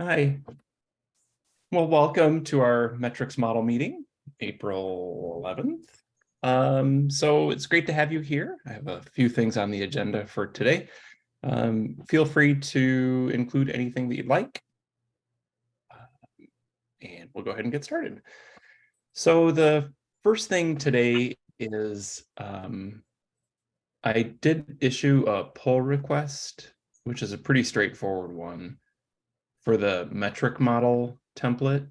Hi. Well, welcome to our metrics model meeting, April 11th. Um, so it's great to have you here. I have a few things on the agenda for today. Um, feel free to include anything that you'd like. Um, And we'll go ahead and get started. So the first thing today is um, I did issue a pull request, which is a pretty straightforward one for the metric model template,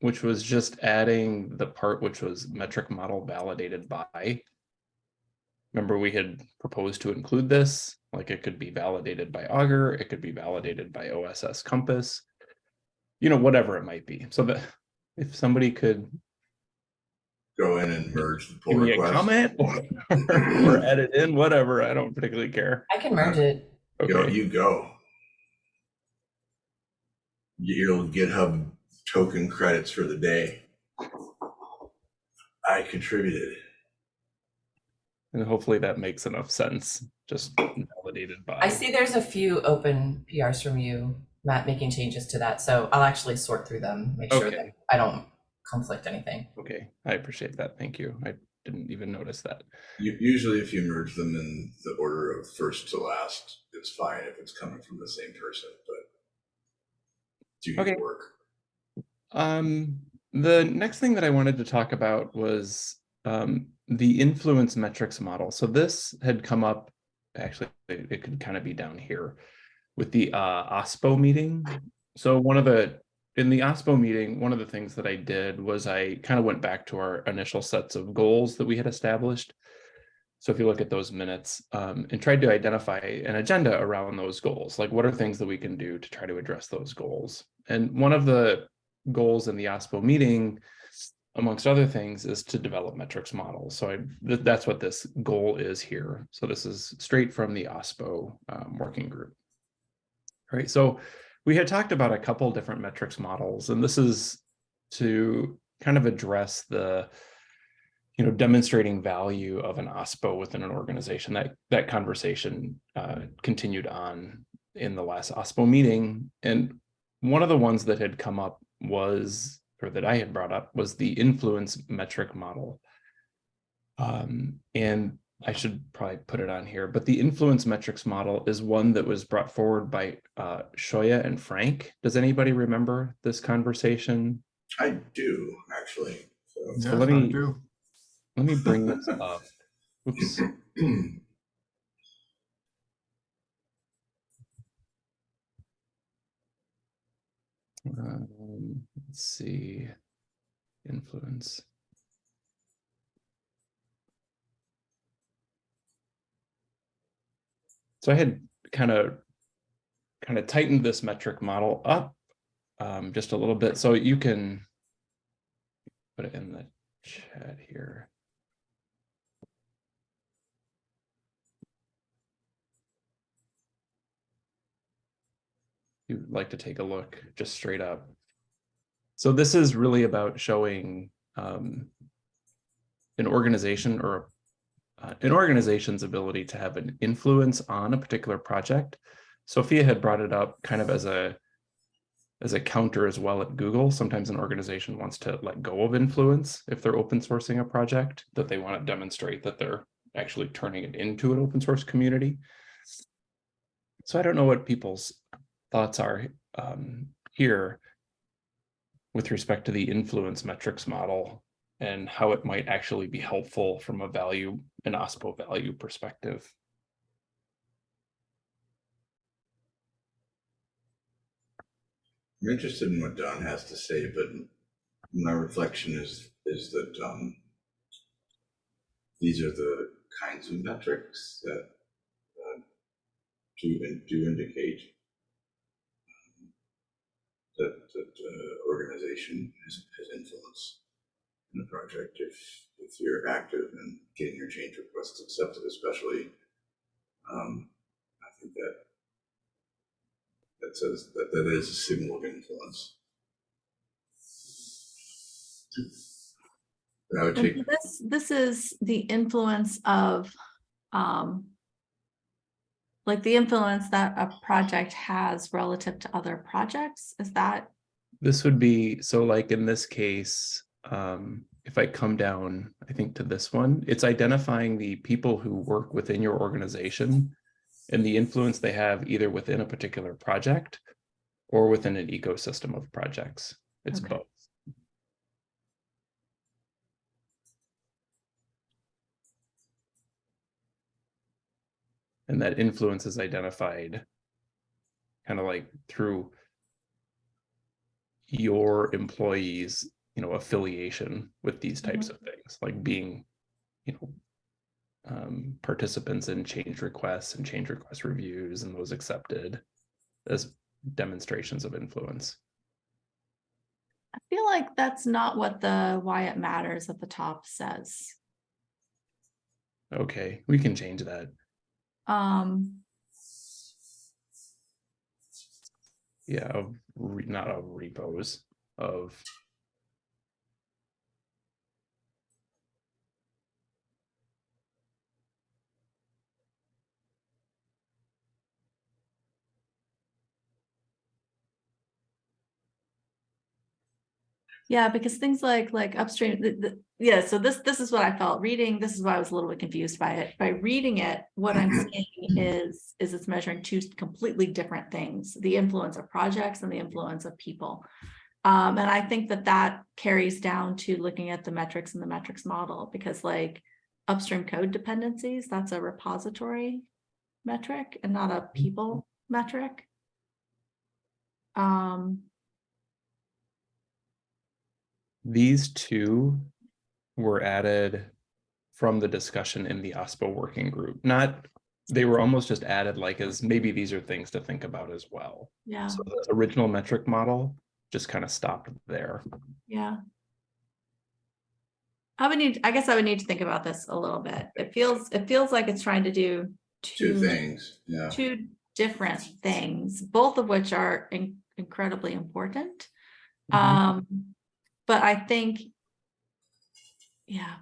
which was just adding the part which was metric model validated by. Remember, we had proposed to include this, like it could be validated by Augur, it could be validated by OSS Compass, you know, whatever it might be. So that if somebody could go in and merge the pull give me a request. comment or, or edit in, whatever, I don't particularly care. I can merge it. Go, Okay, you go. You'll GitHub token credits for the day. I contributed. and hopefully that makes enough sense, just validated by. I see there's a few open PRs from you, Matt, making changes to that. So I'll actually sort through them, make sure that I don't conflict anything. Okay, I appreciate that. Thank you. I didn't even notice that. You, usually if you merge them in the order of first to last, it's fine if it's coming from the same person, do Okay. work. Um, the next thing that I wanted to talk about was um, the influence metrics model. So this had come up, actually, it, it could kind of be down here with the uh, OSPO meeting. So one of the, in the OSPO meeting, one of the things that I did was I kind of went back to our initial sets of goals that we had established. So if you look at those minutes um, and tried to identify an agenda around those goals, like what are things that we can do to try to address those goals? And one of the goals in the OSPO meeting, amongst other things, is to develop metrics models. So I, th- that's what this goal is here. So this is straight from the OSPO um, working group. All right, so we had talked about a couple different metrics models, and this is to kind of address the you know, demonstrating value of an OSPO within an organization. That that conversation uh, continued on in the last OSPO meeting, and one of the ones that had come up was, or that I had brought up, was the influence metric model. Um, and I should probably put it on here, but the influence metrics model is one that was brought forward by uh, Xiaoya and Frank. Does anybody remember this conversation? I do, actually. So So let me let me bring this up. Oops. Um, let's see. Influence. So I had kind of kind of tightened this metric model up um, just a little bit, so you can put it in the chat here. You'd like to take a look just straight up. So this is really about showing um, an organization or uh, an organization's ability to have an influence on a particular project. Sophia had brought it up kind of as a as a counter as well at Google. Sometimes an organization wants to let go of influence if they're open sourcing a project that they want to demonstrate that they're actually turning it into an open source community. So I don't know what people's thoughts are um, here with respect to the influence metrics model and how it might actually be helpful from a value, an OSPO value perspective. I'm interested in what Dawn has to say, but my reflection is, is that, um, these are the kinds of metrics that, uh, do, do indicate that, that, uh, organization has, has influence in the project if, if you're active in getting your change requests accepted, especially, um, I think that that says that that is a signal of influence. Take, This, this is the influence of um, like the influence that a project has relative to other projects, is that, This would be, so like in this case, um, if I come down, I think to this one, it's identifying the people who work within your organization and the influence they have either within a particular project or within an ecosystem of projects. It's Okay. both. And that influence is identified kind of like through your employees, you know, affiliation with these types of things, like being, you know, um, participants in change requests and change request reviews and those accepted as demonstrations of influence. I feel like that's not what the why it matters at the top says. Okay, we can change that. Um, Yeah, of re- not of repos of yeah, because things like, like upstream, the, the, yeah, so this, this is what I felt reading, this is why I was a little bit confused by it. By reading it, what I'm seeing is, is it's measuring two completely different things, the influence of projects and the influence of people. Um, and I think that that carries down to looking at the metrics and the metrics model, because like upstream code dependencies, that's a repository metric and not a people metric. Um, these two were added from the discussion in the OSPO working group, not, they were almost just added like as maybe these are things to think about as well. yeah, So the original metric model just kind of stopped there. yeah. I would need, I guess I would need to think about this a little bit. It feels, it feels like it's trying to do Two two, things, yeah. two different things, both of which are in- incredibly important. Mhm. Um, but I think, yeah,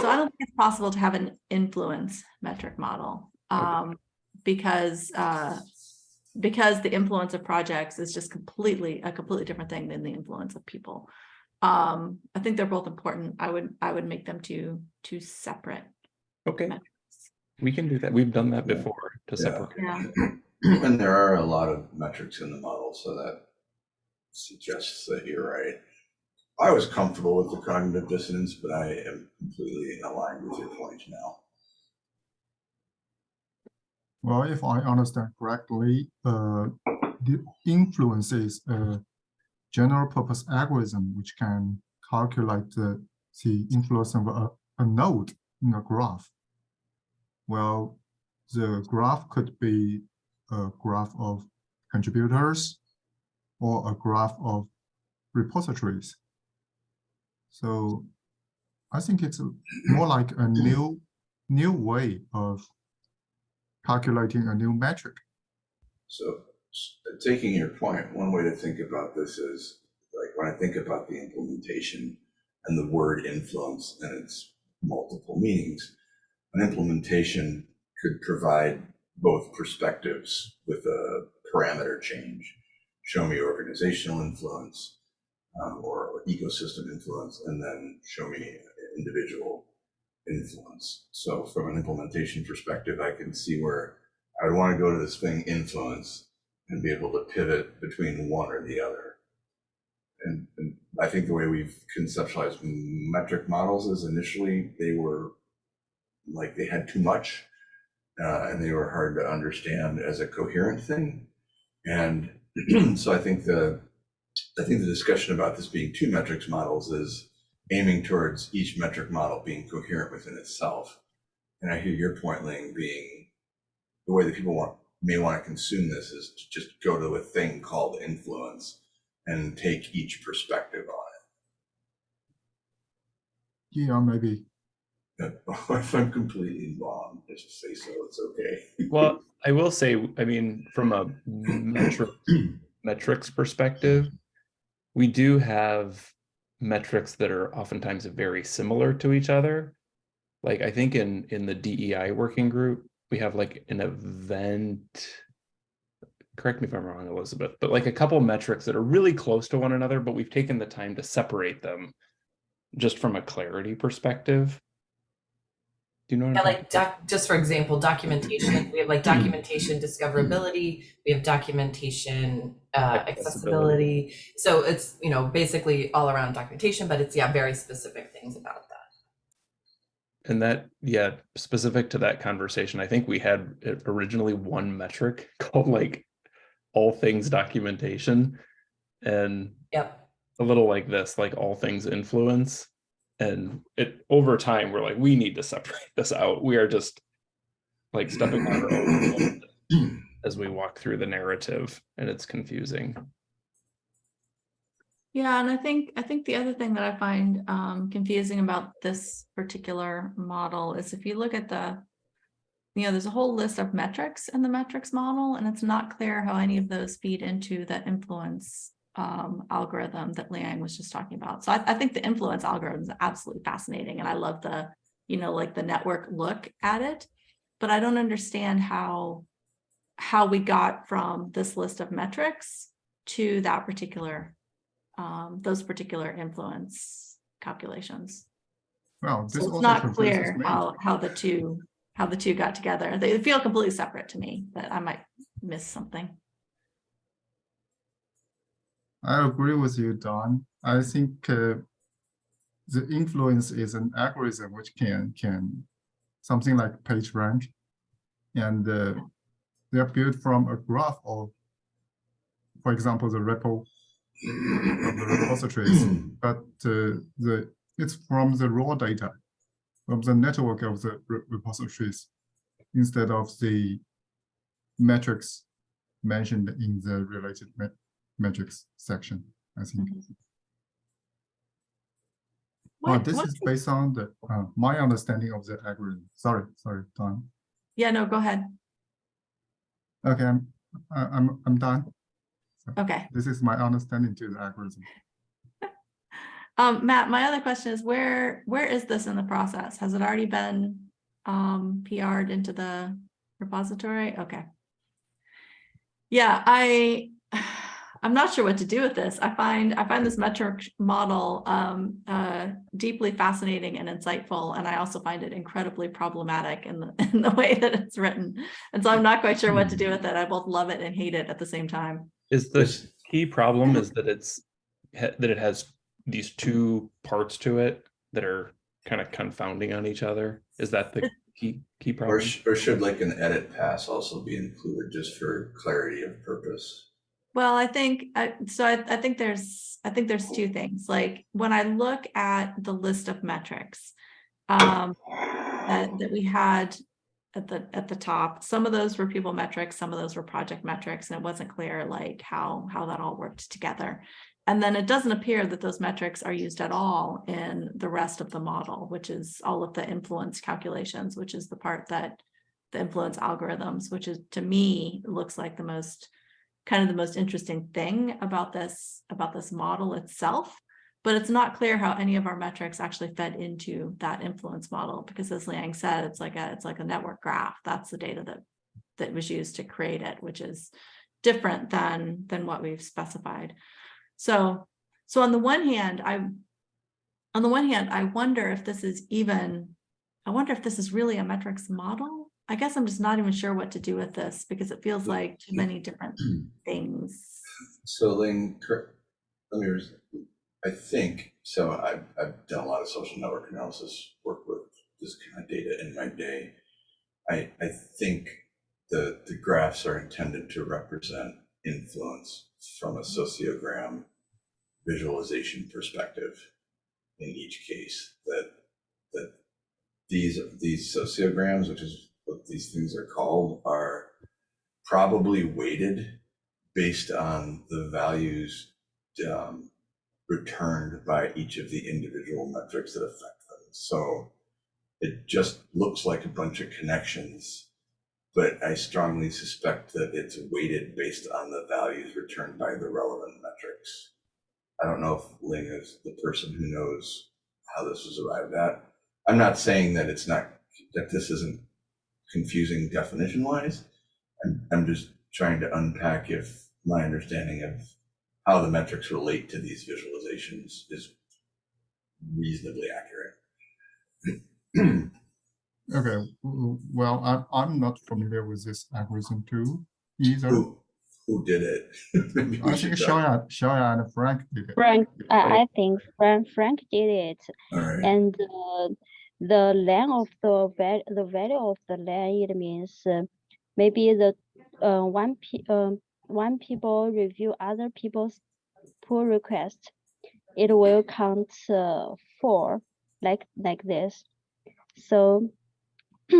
so I don't think it's possible to have an influence metric model. Um, because, uh, because the influence of projects is just completely, a completely different thing than the influence of people. Um, I think they're both important. I would, I would make them two, two separate. Okay, metrics. we can do that. We've done that before to Yeah. separate. Yeah, And there are a lot of metrics in the model, so that suggests that you're right. I was comfortable with the cognitive dissonance, but I am completely aligned with your point now. Well, if I understand correctly, uh, the influence is a general purpose algorithm which can calculate the, the influence of a, a node in a graph. Well, the graph could be a graph of contributors or a graph of repositories. So I think it's more like a mm. new, new way of calculating a new metric. So taking your point, one way to think about this is, like, when I think about the implementation and the word influence and its multiple meanings, an implementation could provide both perspectives with a parameter change. Show me organizational influence um, or ecosystem influence, and then show me individual influence. So from an implementation perspective, I can see where I would want to go to this thing influence and be able to pivot between one or the other. And, and I think the way we've conceptualized metric models is initially they were like they had too much uh, and they were hard to understand as a coherent thing. And so I think the I think the discussion about this being two metrics models is aiming towards each metric model being coherent within itself. And I hear your point, Ling, being the way that people want may want to consume this is to just go to a thing called influence and take each perspective on it. Yeah, maybe. If I'm completely wrong, just say so. It's okay. Well, I will say, I mean, from a metric, metrics perspective, we do have metrics that are oftentimes very similar to each other. Like I think in in the DEI working group, we have like an event. Correct me if I'm wrong, Elizabeth, but like a couple metrics that are really close to one another, but we've taken the time to separate them just from a clarity perspective. Do you know? what Yeah, I'm like doc, just for example, documentation, we have like documentation discoverability, we have documentation uh, Accessibility. accessibility. So it's, you know, basically all around documentation, but it's, yeah, very specific things about that. And that, yeah, specific to that conversation, I think we had originally one metric called like all things documentation. And Yep. a little like this, like all things influence. And it over time, we're like, we need to separate this out. We are just like stepping on our own a little bit as we walk through the narrative and it's confusing. Yeah, and I think, I think the other thing that I find um confusing about this particular model is if you look at the. You know, there's a whole list of metrics in the metrics model, and it's not clear how any of those feed into the influence. Um, algorithm that Liang was just talking about. So I, I think the influence algorithm is absolutely fascinating, and I love the, you know, like the network look at it. But I don't understand how. How we got from this list of metrics to that particular um, those particular influence calculations. Well, this So it's not clear how, how the two, how the two got together. They feel completely separate to me, but I might miss something. I agree with you, Dawn. I think uh, the influence is an algorithm which can can something like page rank, and uh, they're built from a graph of, for example, the repo of the repositories, but uh, the it's from the raw data from the network of the re- repositories instead of the metrics mentioned in the related metrics section, I think. Well, What, this is based on the, uh, my understanding of the algorithm. Sorry, sorry, Dawn. yeah, no, go ahead. Okay, I'm, I'm, I'm done. Okay. This is my understanding to the algorithm. Um, Matt, my other question is where, where is this in the process? Has it already been um PR'd into the repository? Okay. Yeah, I, I'm not sure what to do with this. I find, I find this metric model um uh deeply fascinating and insightful, and I also find it incredibly problematic in the, in the way that it's written. And so I'm not quite sure what to do with it. I both love it and hate it at the same time. Is the key problem is that it's that it has these two parts to it that are kind of confounding on each other? Is that the key key Or, sh- or should like an edit pass also be included just for clarity of purpose? Well, I think, I so I, I think there's, I think there's two things, like, when I look at the list of metrics. Um, that, that we had at the, at the top, some of those were people metrics, some of those were project metrics, and it wasn't clear like how, how that all worked together. And then it doesn't appear that those metrics are used at all in the rest of the model, which is all of the influence calculations, which is the part that the influence algorithms, which is, to me, looks like the most kind of the most interesting thing about this, about this model itself. But it's not clear how any of our metrics actually fed into that influence model, because as Liang said, it's like a, it's like a network graph. That's the data that, that was used to create it, which is different than, than what we've specified. So, so on the one hand, I, on the one hand, I wonder if this is even, I wonder if this is really a metrics model. I guess I'm just not even sure what to do with this because it feels like too many different things. So Ling, let me, I think, so I've, I've done a lot of social network analysis, work with this kind of data in my day. I, I think the, the graphs are intended to represent influence from a sociogram visualization perspective in each case, that, that these, these sociograms, which is what these things are called, are probably weighted based on the values um, returned by each of the individual metrics that affect them. So it just looks like a bunch of connections, but I strongly suspect that it's weighted based on the values returned by the relevant metrics. I don't know if Ling is the person who knows how this was arrived at. I'm not saying that it's not, that this isn't confusing definition wise. I'm, I'm just trying to unpack if my understanding of how the metrics relate to these visualizations is reasonably accurate. Okay, well, I'm, I'm not familiar with this algorithm too either. Who, who did it? I think talk- Xiaoya, Xiaoya and Frank did it. Frank, I, I think Frank, Frank did it, All right, and uh, the length of the the value of the land, it means uh, maybe the uh, one pe- um, one people review other people's pull request, it will count uh, four like like this. So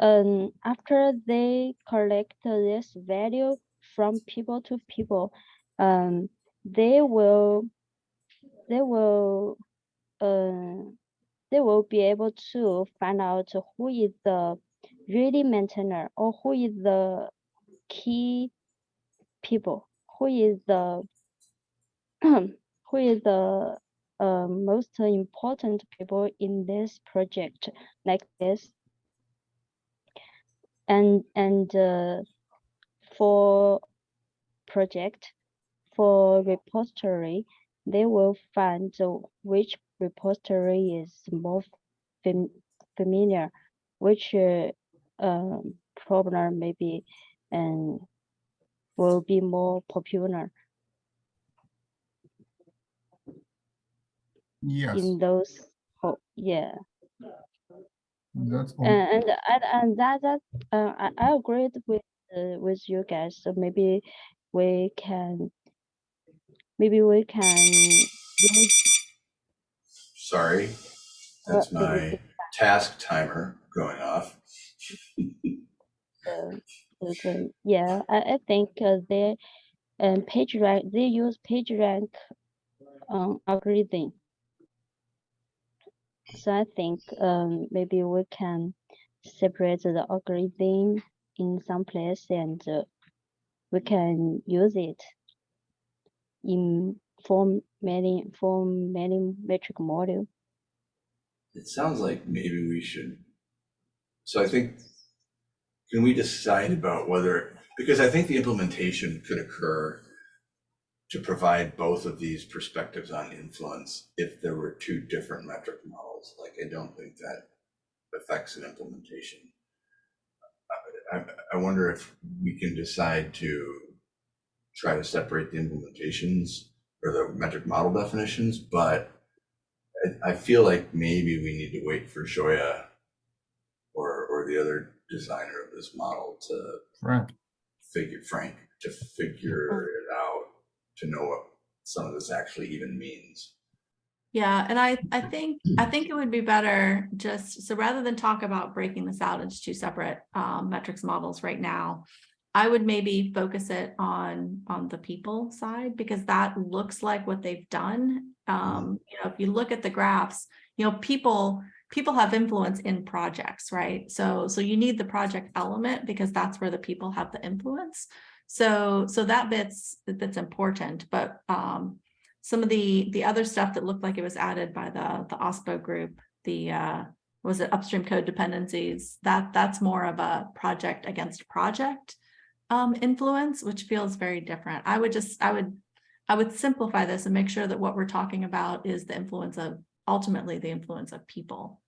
um, after they collect this value from people to people, um, they will they will uh, they will be able to find out who is the really maintainer or who is the key people, who is the who is the uh, most important people in this project like this and and uh, for project for repository they will find which repository is more fam- familiar which uh, um, problem maybe and will be more popular Yes, in those oh yeah that's all. and and and, and that that uh, I, I agreed with uh, with you guys so maybe we can maybe we can use sorry. That's my task timer going off. the, the yeah I, I think uh, they um page rank they use page rank um algorithm so I think um maybe we can separate the algorithm in some place and uh, we can use it in for many many metric model It sounds like maybe we should. So I think, can we decide about whether, because I think the implementation could occur to provide both of these perspectives on influence if there were two different metric models. Like, I don't think that affects an implementation. I, I wonder if we can decide to try to separate the implementations or the metric model definitions, but I, I feel like maybe we need to wait for Xiaoya or, or the other designer of this model to Frank, figure, Frank, to figure it out, to know what some of this actually even means. Yeah, and I, I think, I think it would be better just, so rather than talk about breaking this out into two separate um, metrics models right now, I would maybe focus it on, on the people side, because that looks like what they've done. Um, you know, if you look at the graphs, you know, people, people have influence in projects, right? So, so you need the project element because that's where the people have the influence. So, so that bit's, that's important, but um, some of the the other stuff that looked like it was added by the the OSPO group, the uh, was it upstream code dependencies? That that's more of a project against project um, influence, which feels very different. I would just I would I would simplify this and make sure that what we're talking about is the influence of ultimately the influence of people,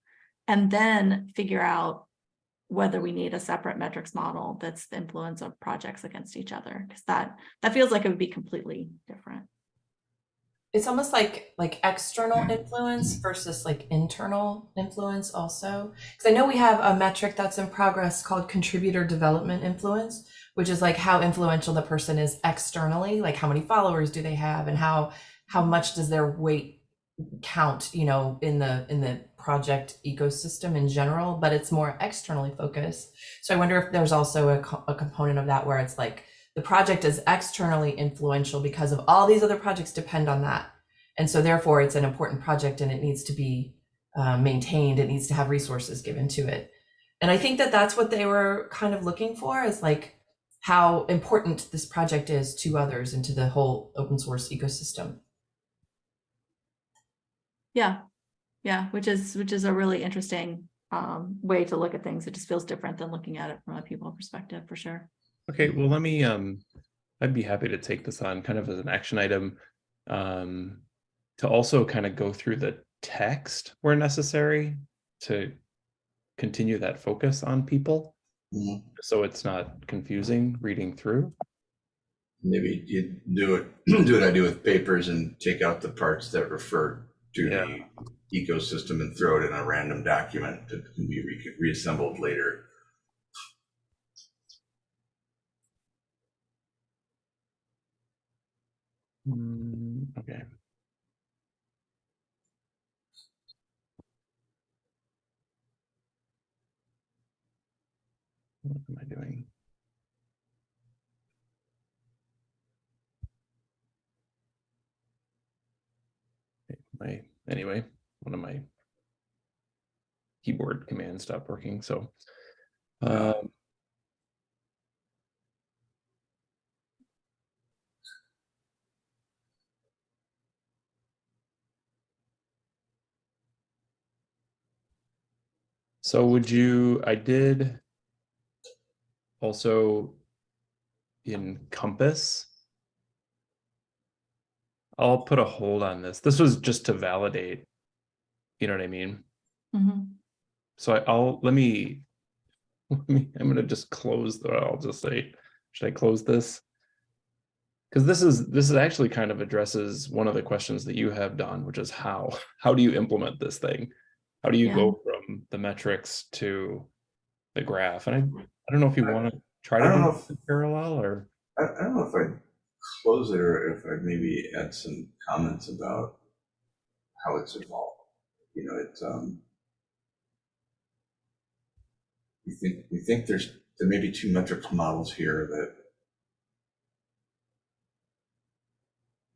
and then figure out whether we need a separate metrics model that's the influence of projects against each other, because that that feels like it would be completely different. It's almost like like external hmm. influence versus like internal influence also. Because I know we have a metric that's in progress called contributor development influence, which is like how influential the person is externally, like how many followers do they have and how how much does their weight count, you know, in the in the project ecosystem in general, but it's more externally focused. So I wonder if there's also a, co- a component of that where it's like the project is externally influential because of all these other projects depend on that. And so therefore it's an important project and it needs to be uh, maintained. It needs to have resources given to it. And I think that that's what they were kind of looking for is like how important this project is to others and to the whole open source ecosystem. Yeah, yeah, which is which is a really interesting um, way to look at things. It just feels different than looking at it from a people perspective, for sure. Okay, well, let me, um, I'd be happy to take this on kind of as an action item. Um, to also kind of go through the text where necessary to continue that focus on people. Mhm. So it's not confusing reading through. Maybe you do it, do what I do with papers and take out the parts that refer to the ecosystem and throw it in a random document that can be re- reassembled later. Mm, okay. What am I doing? My, anyway, one of my keyboard commands stopped working, so. Um, So would you, I did also encompass. I'll put a hold on this. This was just to validate. You know what I mean? Mhm. So I- I'll, let me, let me, I'm gonna just close the, I'll just say, should I close this? Because this is, this is actually kind of addresses one of the questions that you have, Dawn, which is how, how do you implement this thing? How do you Yeah. go the metrics to the graph? And I, I don't know if you want to try I to don't know this parallel or, I, I don't know if I'd close it or if I'd maybe add some comments about how it's evolved. You know, it's, um, we think, we think there's, there may be two metrics models here that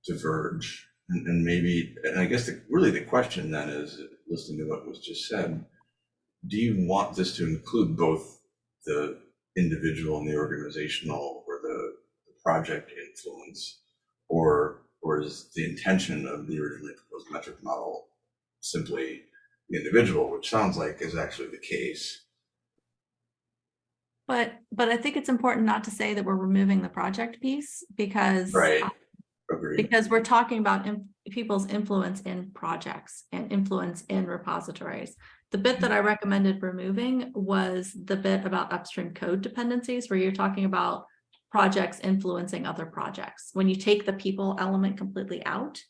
diverge. And, and maybe, and I guess the, really the question then is, listening to what was just said, do you want this to include both the individual and the organizational or the the project influence? Or, or is the intention of the originally proposed metric model simply the individual, which sounds like is actually the case? But, but I think it's important not to say that we're removing the project piece because. Right. Agreed. Because we're talking about in- people's influence in projects and influence in repositories. The bit that I recommended removing was the bit about upstream code dependencies, where you're talking about projects influencing other projects. When you take the people element completely out,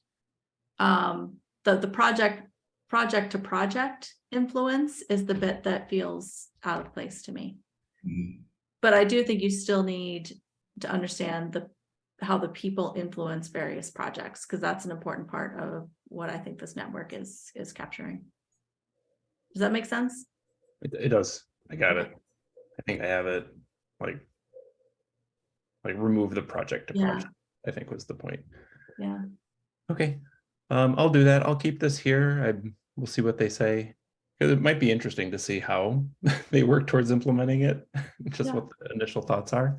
um, the, the project, project to project influence is the bit that feels out of place to me. Mhm. But I do think you still need to understand the, how the people influence various projects, because that's an important part of what I think this network is, is capturing. Does that make sense? it, it does, I got it. I think I have it, like. Like remove the project to Yeah. project, I think was the point. Yeah, Okay, um, I'll do that. I'll keep this here. I, we'll see what they say. it might be interesting to see how they work towards implementing it, just Yeah. what the initial thoughts are.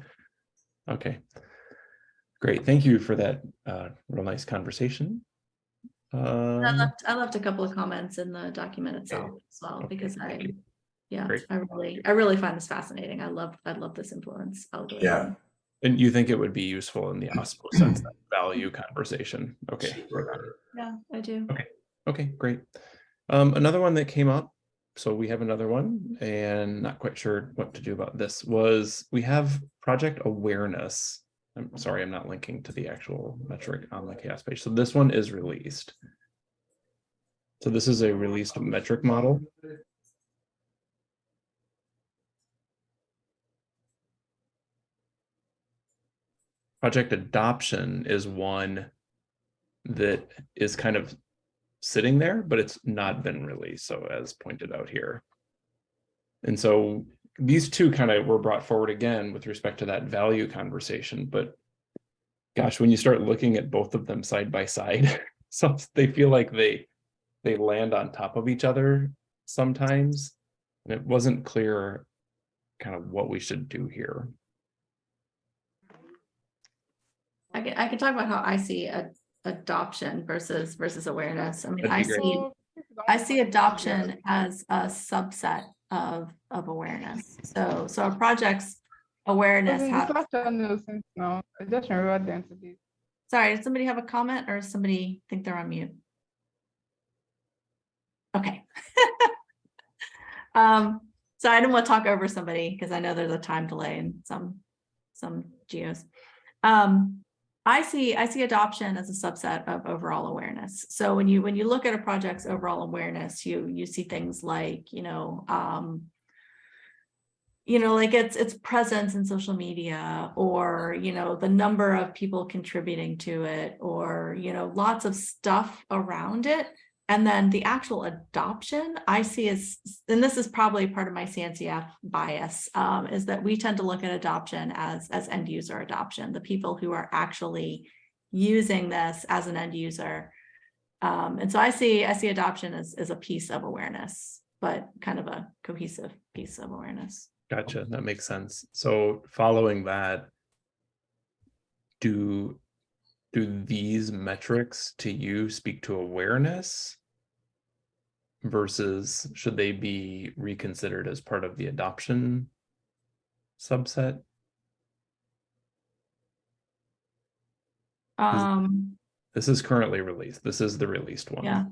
Okay. Great, thank you for that, uh, real nice conversation. I Um, left, I left a couple of comments in the document itself as well, Okay, because I, yeah, Great. I really, I really find this fascinating. I love, I love this influence algorithm. and you think it would be useful in the OSPO sense, that value conversation? Okay. Yeah, I do. Okay, great. Um, another one that came up, so we have another one and not quite sure what to do about this was we have project awareness. I'm sorry, I'm not linking to the actual metric on the CHAOSS page. So this one is released. So this is a released metric model. Project adoption is one that is kind of sitting there, but it's not been released, so as pointed out here. And so these two kind of were brought forward again with respect to that value conversation, but gosh, when you start looking at both of them side by side, so they feel like they they land on top of each other sometimes. And it wasn't clear kind of what we should do here. I can, I can talk about how I see a adoption versus, versus awareness. I mean, I great. see, I see adoption as a subset of, of awareness. So, so a project's awareness has, No, I just remember sorry, did somebody have a comment or somebody think they're on mute? Okay. Um, so I didn't want to talk over somebody because I know there's a time delay in some, some geos. Um, I see, I see adoption as a subset of overall awareness. So when you, when you look at a project's overall awareness, you, you see things like, you know, um, you know, like its, its presence in social media or, you know, the number of people contributing to it or, you know, lots of stuff around it. And then the actual adoption I see as, and this is probably part of my CNCF bias, um, is that we tend to look at adoption as, as end user adoption, the people who are actually using this as an end user. Um, and so I see, I see adoption as, as a piece of awareness, but kind of a cohesive piece of awareness. Gotcha, that makes sense. So following that, do do these metrics to you speak to awareness? Versus should they be reconsidered as part of the adoption subset? Um, This is currently released. This is the released one. Yeah.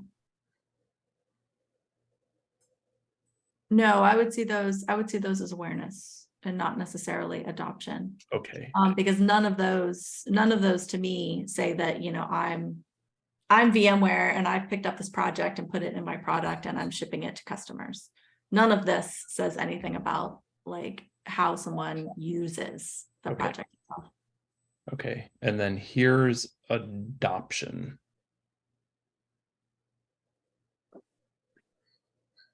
no, I would see those, I would see those as awareness and not necessarily adoption. Okay, Um, because none of those, none of those to me say that, you know, I'm. I'm VMware and I've picked up this project and put it in my product and I'm shipping it to customers. None of this says anything about like how someone uses the Okay. project itself. okay. And then here's adoption.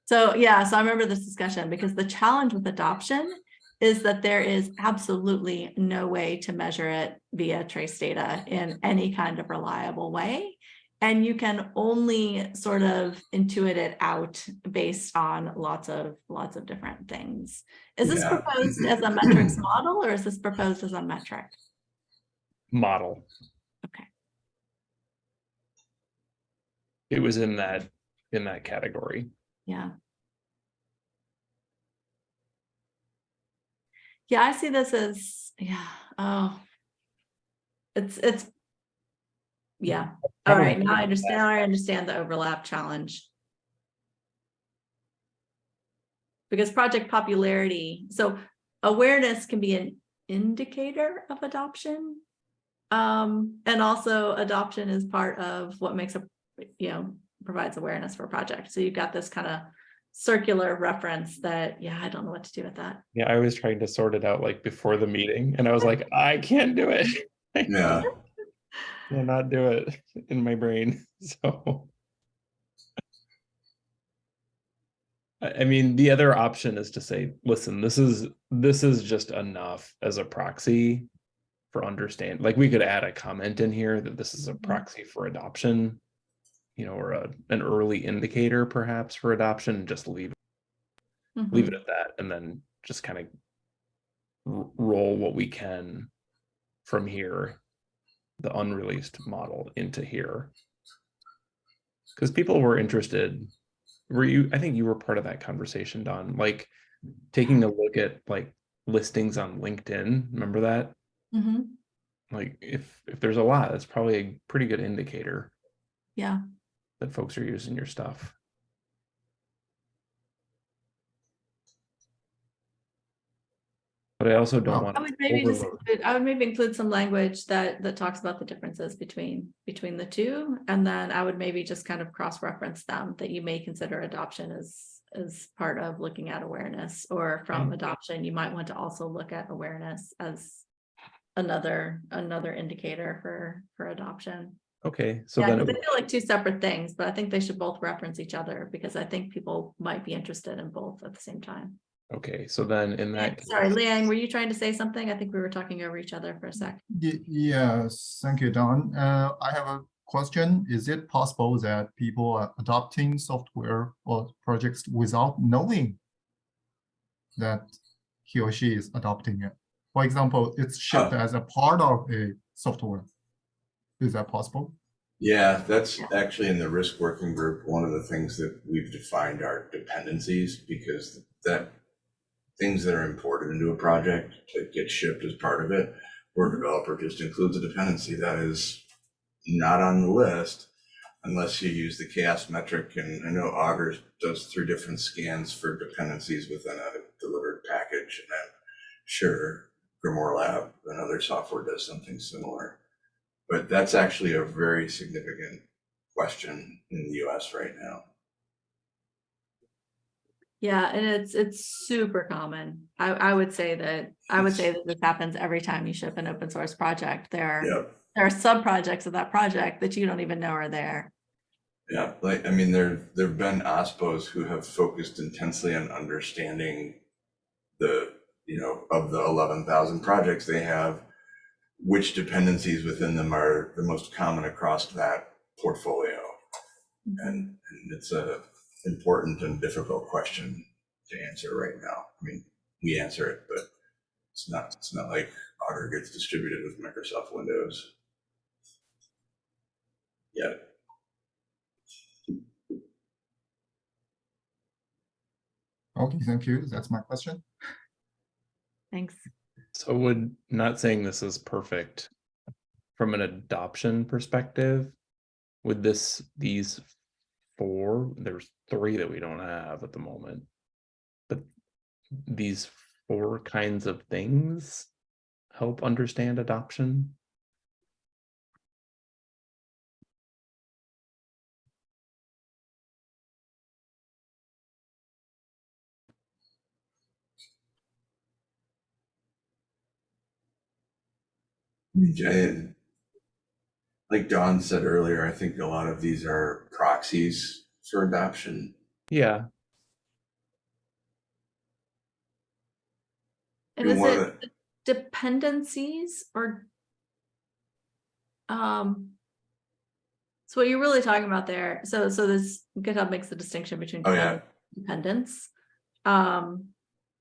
So yeah, so I remember this discussion because the challenge with adoption is that there is absolutely no way to measure it via trace data in any kind of reliable way. And you can only sort of intuit it out based on lots of, lots of different things. Is this Yeah. proposed as a metrics model or is this proposed as a metric? model. Okay. It was in that, in that category. Yeah. Yeah, I see this as, yeah, oh. It's, it's. Yeah, all right, now I understand, now I understand the overlap challenge. Because project popularity, so awareness can be an indicator of adoption. Um, and also adoption is part of what makes a, you know, provides awareness for a project. So you've got this kind of circular reference that, yeah, I don't know what to do with that. Yeah, I was trying to sort it out like before the meeting and I was like, I can't do it. I Yeah, cannot do it in my brain, so. I, I mean, the other option is to say, listen, this is, this is just enough as a proxy for understand, like we could add a comment in here that this is a mm-hmm. proxy for adoption. You know, or a, an early indicator perhaps for adoption, just leave leave Mhm. it at that and then just kind of roll what we can from here the unreleased model into here because people were interested were you i think you were part of that conversation dawn like taking a look at like listings on linkedin remember that Mhm. like if if there's a lot that's probably a pretty good indicator Yeah, that folks are using your stuff but i also don't Well, want I would maybe just, include- I would maybe include some language that, that talks about the differences between, between the two. And then I would maybe just kind of cross-reference them, that you may consider adoption as, as part of looking at awareness. Or from Mm. adoption, you might want to also look at awareness as another, another indicator for, for adoption. Okay so Yeah, then it 'cause they feel like two separate things, but I think they should both reference each other because I think people might be interested in both at the same time. Okay, so then in that. Sorry, case- Liang, were you trying to say something? I think we were talking over each other for a sec. Ye- Yes, thank you, Dawn. Uh, I have a question. Is it possible that people are adopting software or projects without knowing that he or she is adopting it? For example, it's shipped Oh. as a part of a software. Is that possible? Yeah, that's Yeah. actually in the risk working group, one of the things that we've defined are dependencies because that things that are imported into a project that get shipped as part of it, where a developer just includes a dependency that is not on the list unless you use the CHAOSS metric. And I know Augur does three different scans for dependencies within a delivered package. And I'm sure GrimoireLab, and other software does something similar. But that's actually a very significant question in the US right now. Yeah, and it's, it's super common. I, I would say that, I would say that this happens every time you ship an open source project. There are, there are sub-projects of that project that you don't even know are there. Yeah, like, I mean, there, there've been OSPOs who have focused intensely on understanding the, you know, of the eleven thousand projects they have, which dependencies within them are the most common across that portfolio. And, and it's a important and difficult question to answer right now. I mean, we answer it, but it's not, it's not like Augur gets distributed with Microsoft Windows. Yet. Okay, thank you. That's my question. Thanks. So would, not saying this is perfect, from an adoption perspective, with this, these four, there's three that we don't have at the moment. But these four kinds of things help understand adoption? And like Dawn said earlier, I think a lot of these are proxies for adoption. Yeah, And And is one of it dependencies or? Um. So what you're really talking about there, so, so this GitHub makes the distinction between. Oh, yeah. Dependence. Um,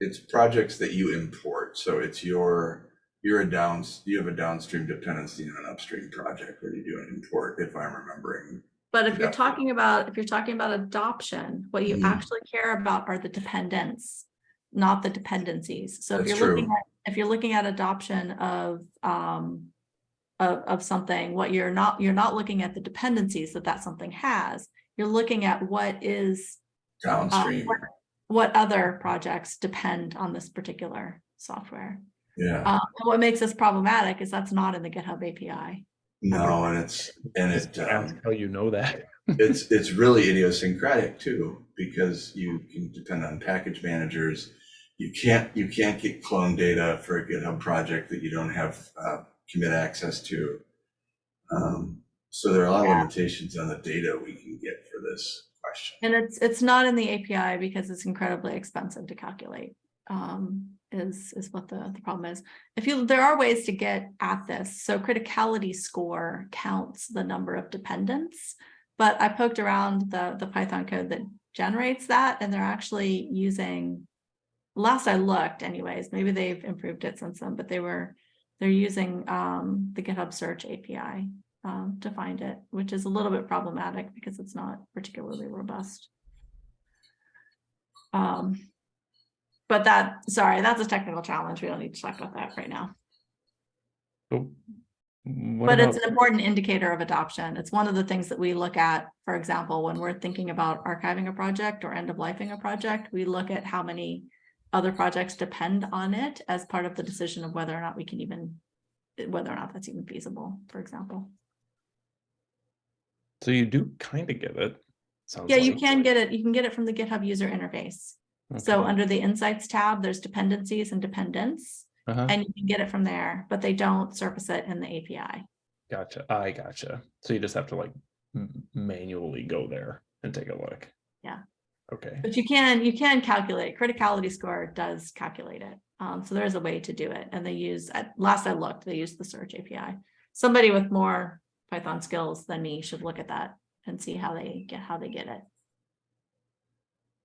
It's projects that you import, so it's your, you're a downs, you have a downstream dependency on an upstream project where you do an import, if I'm remembering. but if you're talking about, if you're talking about adoption, what you Mhm. actually care about are the dependents. Not the dependencies. So if That's you're looking true. at, if you're looking at adoption of, um. Of, of something, what you're not, you're not looking at the dependencies that that something has. You're looking at what is, uh, Downstream, what, what other projects depend on this particular software. Yeah, Uh, and what makes this problematic is that's not in the GitHub API. no, and it's, and just it, ask um, how you know that. it's, it's really idiosyncratic too, because you can depend on package managers. You can't, you can't get clone data for a GitHub project that you don't have, uh, commit access to. Um, so there are a lot of limitations on the data we can get for this question. And it's, it's not in the API because it's incredibly expensive to calculate. Um, is, is what the, the problem is. If you, there are ways to get at this. So criticality score counts the number of dependents. But I poked around the, the Python code that generates that and they're actually using, last I looked anyways, maybe they've improved it since then, but they were, they're using um, the GitHub search API um, to find it, which is a little bit problematic because it's not particularly robust. Um, but that, sorry, that's a technical challenge. We don't need to talk about that right now. So But it's an important indicator of adoption. It's one of the things that we look at, for example, when we're thinking about archiving a project or end of lifing a project, we look at how many other projects depend on it as part of the decision of whether or not we can even, whether or not that's even feasible, for example. So you do kind of get it. Yeah, you can get it, you can get it from the GitHub user interface. So under the Insights tab, there's dependencies and dependents, Uh-huh. and you can get it from there, but they don't surface it in the API. Gotcha. I gotcha. So you just have to like manually go there and take a look. Yeah. Okay. But you can, you can calculate, criticality score does calculate it. Um, so there is a way to do it, and they use, at last I looked, they use the search API. Somebody with more Python skills than me should look at that and see how they get, how they get it.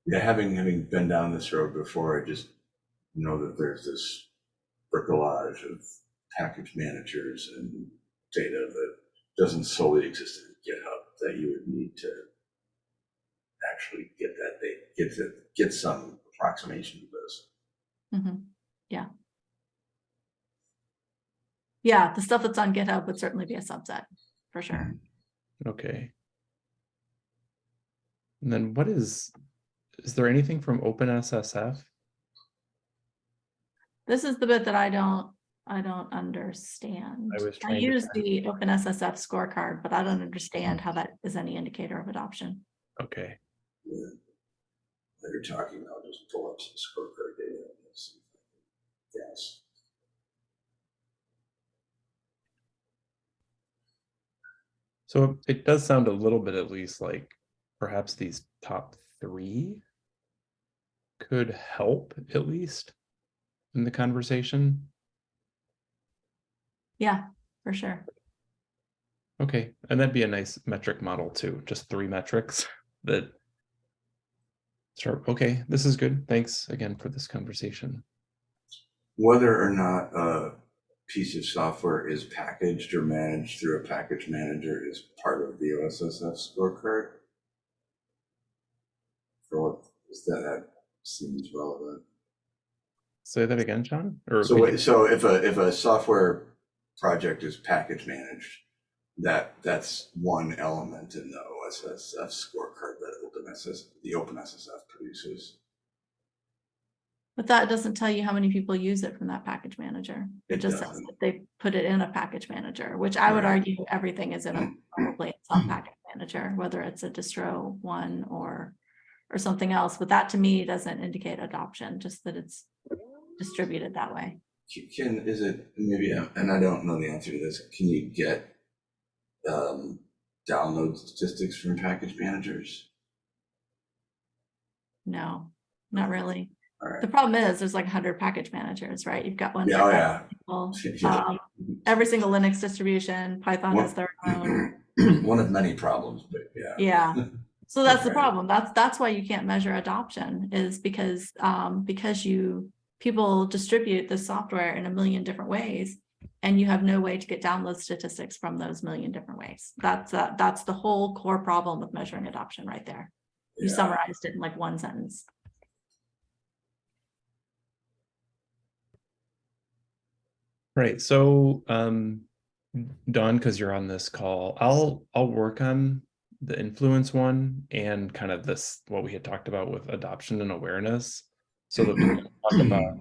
Yeah, having, having been down this road before, I just know that there's this bricolage of package managers and data that doesn't solely exist in GitHub that you would need to actually get that, they get to, get some approximation of this. Mhm. Yeah. Yeah, the stuff that's on GitHub would certainly be a subset, for sure. Okay. And then what is, is there anything from OpenSSF? This is the bit that I don't, I don't understand. I was I trying to use find- the OpenSSF scorecard, but I don't understand how that is any indicator of adoption. Okay, Yeah. While you're talking, I'll just pull up some scorecard data. and see if I can Guess. so it does sound a little bit at least like perhaps these top three could help at least in the conversation. Yeah, for sure. Okay, and that'd be a nice metric model too, just three metrics that. Sure, okay, this is good. Thanks again for this conversation. Whether or not a piece of software is packaged or managed through a package manager is part of the OSSF scorecard. For what, is that, that seems relevant. Say that again, John. Or So, could what- you- so if a, if a software project is package managed, that, that's one element in the OSSF scorecard that OpenSS, the OpenSSF produces. But that doesn't tell you how many people use it from that package manager. It It just says doesn't. that they put it in a package manager, which I would argue everything is in a probably in some package manager, whether it's a distro one or or something else. But that to me doesn't indicate adoption, just that it's distributed that way. Can, is it, maybe, uh, and I don't know the answer to this, can you get um, download statistics from package managers? No, not really. All The problem is there's like hundred package managers, right? You've got one. Yeah, oh, every yeah. um, Every single Linux distribution, Python What- has their own. One of many problems, but yeah. Yeah. So that's the problem. That's, that's why you can't measure adoption is because, um, because you, people distribute the software in a million different ways. And you have no way to get download statistics from those million different ways. That's, uh, that's the whole core problem with measuring adoption right there. You Yeah. summarized it in like one sentence. Right, so um Dawn, because you're on this call, I'll I'll work on the influence one and kind of this, what we had talked about with adoption and awareness. So that we can talk about,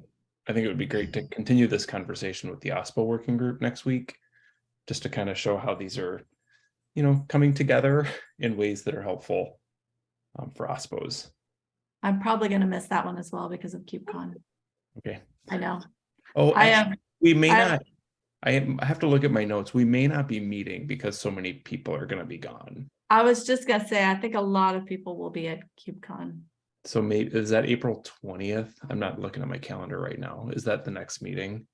I think it would be great to continue this conversation with the OSPO working group next week. Just to kind of show how these are, you know, coming together in ways that are helpful um, for OSPOs. I'm probably gonna miss that one as well because of KubeCon. Okay. I know. Oh, I actually, am, we may I- not. I have to look at my notes. We may not be meeting because so many people are gonna be gone. I was just gonna say, I think a lot of people will be at KubeCon. So maybe, is that April twentieth? I'm not looking at my calendar right now. Is that the next meeting?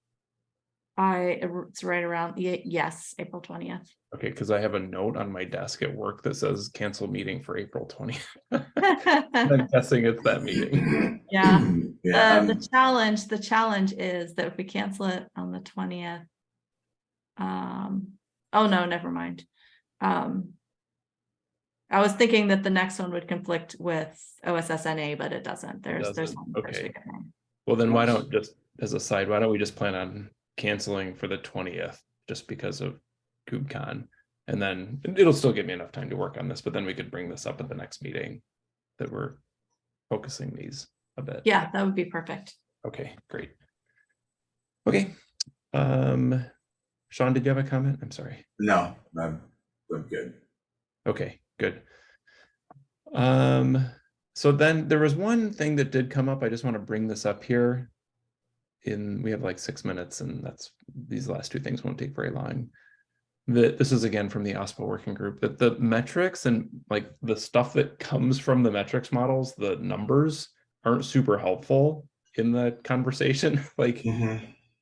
I, it's right around, ye- yes, April twentieth. Okay, because I have a note on my desk at work that says cancel meeting for April twentieth. I'm guessing it's that meeting. Yeah, uh, the um, challenge, the challenge is that if we cancel it on the twentieth. Um, oh no, never mind. Um. I was thinking that the next one would conflict with OSSNA, but it doesn't. There's, there's. doesn't, one the okay. week of May. Well, then why don't, just as a side, why don't we just plan on canceling for the twentieth, just because of KubeCon? And then it'll still give me enough time to work on this, but then we could bring this up at the next meeting that we're focusing these a bit. Yeah, that would be perfect. Okay, great. Okay, um, Sean, did you have a comment? I'm sorry. no, I'm, I'm good. Okay, good. Um, so then there was one thing that did come up. I just want to bring this up here. In, we have like six minutes and that's, these last two things won't take very long. The, this is again from the OSPO working group, that the metrics and like the stuff that comes from the metrics models, the numbers aren't super helpful in the conversation. Like,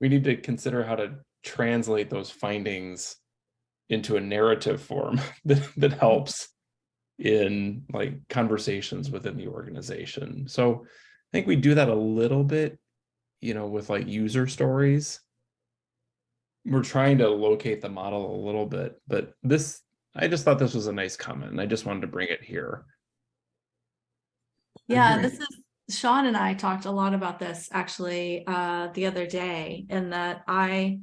we need to consider how to translate those findings into a narrative form that, that helps in like conversations within the organization. So I think we do that a little bit, you know, with like user stories. We're trying to locate the model a little bit, but this I just thought this was a nice comment and I just wanted to bring it here. Yeah, this is, Sean and I talked a lot about this actually, uh, the other day, in that I.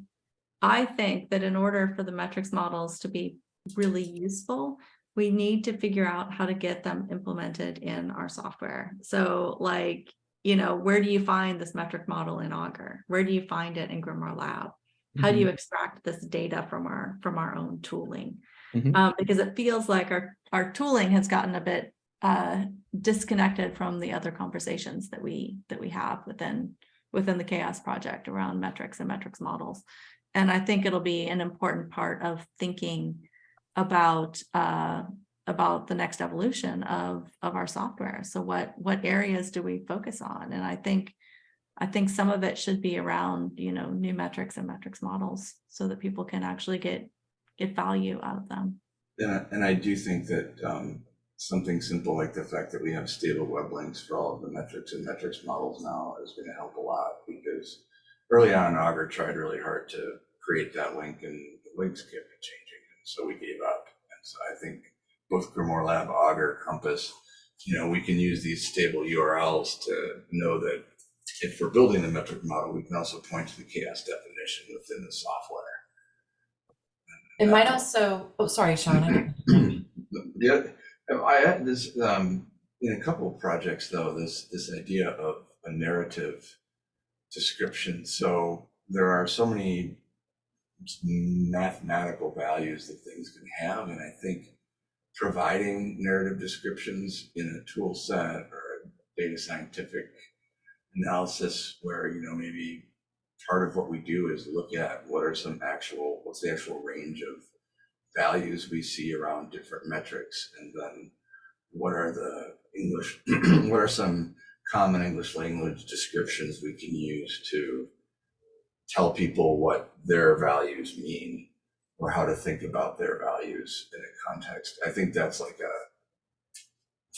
I think that in order for the metrics models to be really useful, we need to figure out how to get them implemented in our software. So like, you know, where do you find this metric model in Augur? Where do you find it in GrimoireLab? How do you extract this data from our, from our own tooling? Mhm. Um, because it feels like our, our tooling has gotten a bit uh, disconnected from the other conversations that we, that we have within, within the CHAOSS project around metrics and metrics models. And I think it'll be an important part of thinking about, uh, about the next evolution of, of our software. So what, what areas do we focus on? And I think, I think some of it should be around, you know, new metrics and metrics models so that people can actually get, get value out of them. And I, and I do think that um, something simple like the fact that we have stable web links for all of the metrics and metrics models now is going to help a lot because early on, Augur tried really hard to create that link and the links kept changing. And so we gave up. And so I think both GrimoireLab, Augur, Compass, you know, we can use these stable URLs to know that if we're building the metric model, we can also point to the CHAOSS definition within the software. It might also, oh, sorry, Sean. Yeah, I had this, um, in a couple of projects though, this, this idea of a narrative description. So there are so many mathematical values that things can have, and I think providing narrative descriptions in a tool set or data scientific analysis where, you know, maybe part of what we do is look at what are some actual, what's the actual range of values we see around different metrics. And then what are the English, what are some common English language descriptions we can use to tell people what their values mean or how to think about their values in a context. I think that's like a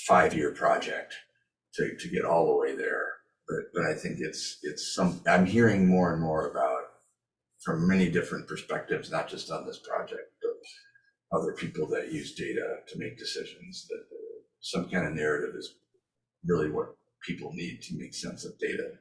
five-year project to, to get all the way there. But, but I think it's, it's some, I'm hearing more and more about from many different perspectives, not just on this project, but other people that use data to make decisions, that uh, some kind of narrative is really what people need to make sense of data.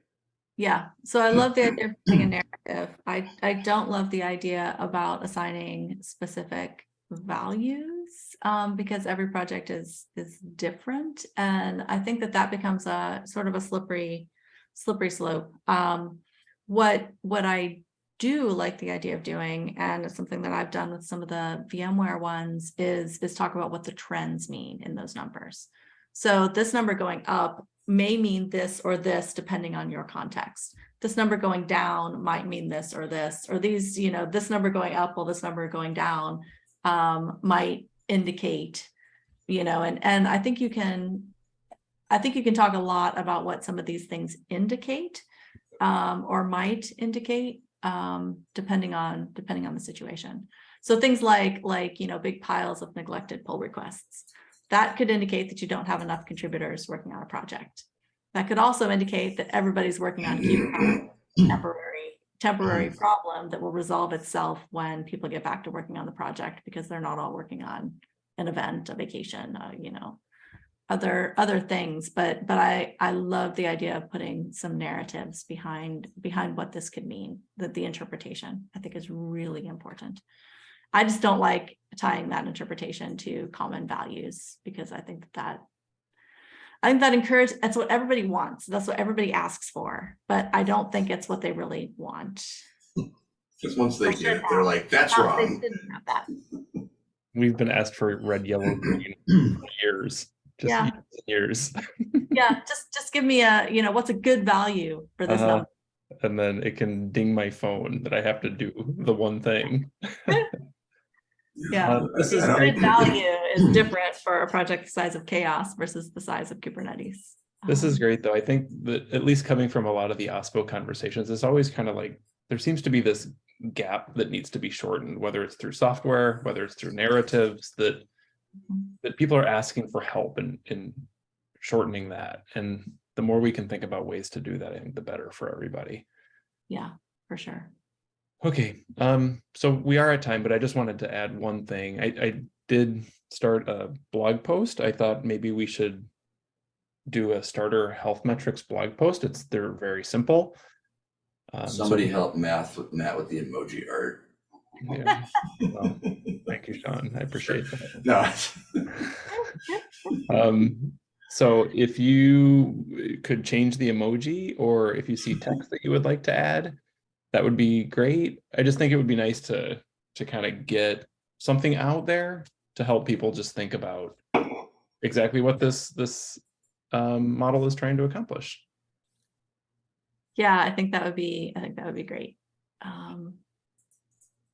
Yeah, so I love the idea of putting a narrative. I, I don't love the idea about assigning specific values um, because every project is, is different. And I think that that becomes a sort of a slippery, slippery slope. Um, what, what I do like the idea of doing, and it's something that I've done with some of the VMware ones, is, is talk about what the trends mean in those numbers. So this number going up may mean this or this depending on your context. This number going down might mean this or this, or these, you know, this number going up while this number going down um, might indicate, you know, and, and I think you can, I think you can talk a lot about what some of these things indicate um, or might indicate um, depending on, depending on the situation. So things like, like, you know, big piles of neglected pull requests that could indicate that you don't have enough contributors working on a project. That could also indicate that everybody's working on a temporary, temporary problem that will resolve itself when people get back to working on the project because they're not all working on an event, a vacation, uh, you know, other other things. But but I I love the idea of putting some narratives behind behind what this could mean. That the interpretation I think is really important. I just don't like tying that interpretation to common values because I think that I think that encourage that's what everybody wants. That's what everybody asks for, but I don't think it's what they really want. Because once they I get it, they're have. like, that's Not- wrong. that. We've been asked for red, yellow, green for years, just Yeah. years, years. Yeah, just just give me a, you know, what's a good value for this Uh-huh. number? And then it can ding my phone that I have to do the one thing. Yeah. Uh, This is I great. Good value is different for a project the size of CHAOSS versus the size of Kubernetes. This is Um, great, though. I think that at least coming from a lot of the OSPO conversations, it's always kind of like, there seems to be this gap that needs to be shortened, whether it's through software, whether it's through narratives, that Mhm. that people are asking for help in in shortening that. And the more we can think about ways to do that, I think the better for everybody. Yeah, for sure. Okay, um, so we are at time, but I just wanted to add one thing. I, I did start a blog post. I thought maybe we should do a starter health metrics blog post. It's, they're very simple. Um, so- Somebody help math with Matt with the emoji art. Yeah. Well, Thank you, Sean. I appreciate that. No. Um, so if you could change the emoji or if you see text that you would like to add, that would be great. I just think it would be nice to, to kind of get something out there to help people just think about exactly what this, this um, model is trying to accomplish. Yeah, I think that would be, I think that would be great. Um,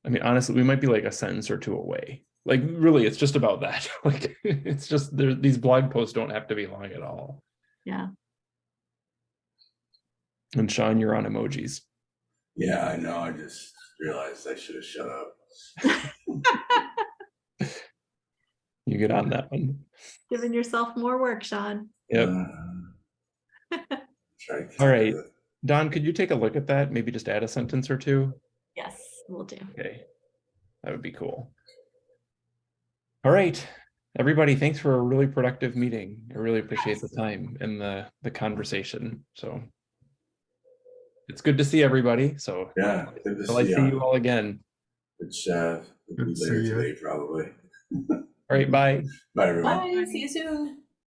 I mean, honestly, we might be like a sentence or two away. Like really, it's just about that. Like, it's just there, these blog posts don't have to be long at all. yeah, And Sean, you're on emojis. Yeah, I know. I just realized I should have shut up. You get on that one. giving yourself more work, Sean. Yep. Uh, try to All right. Dawn, could you take a look at that? Maybe just add a sentence or two? Yes, we'll do. Okay. That would be cool. All right, everybody, thanks for a really productive meeting. I really appreciate the time and the, the conversation. So it's good to see everybody. So Yeah, good to till I see see you you. all again. It's, uh, Good to later see ya. today, probably. All right, bye. Bye, everyone. Bye, see you soon.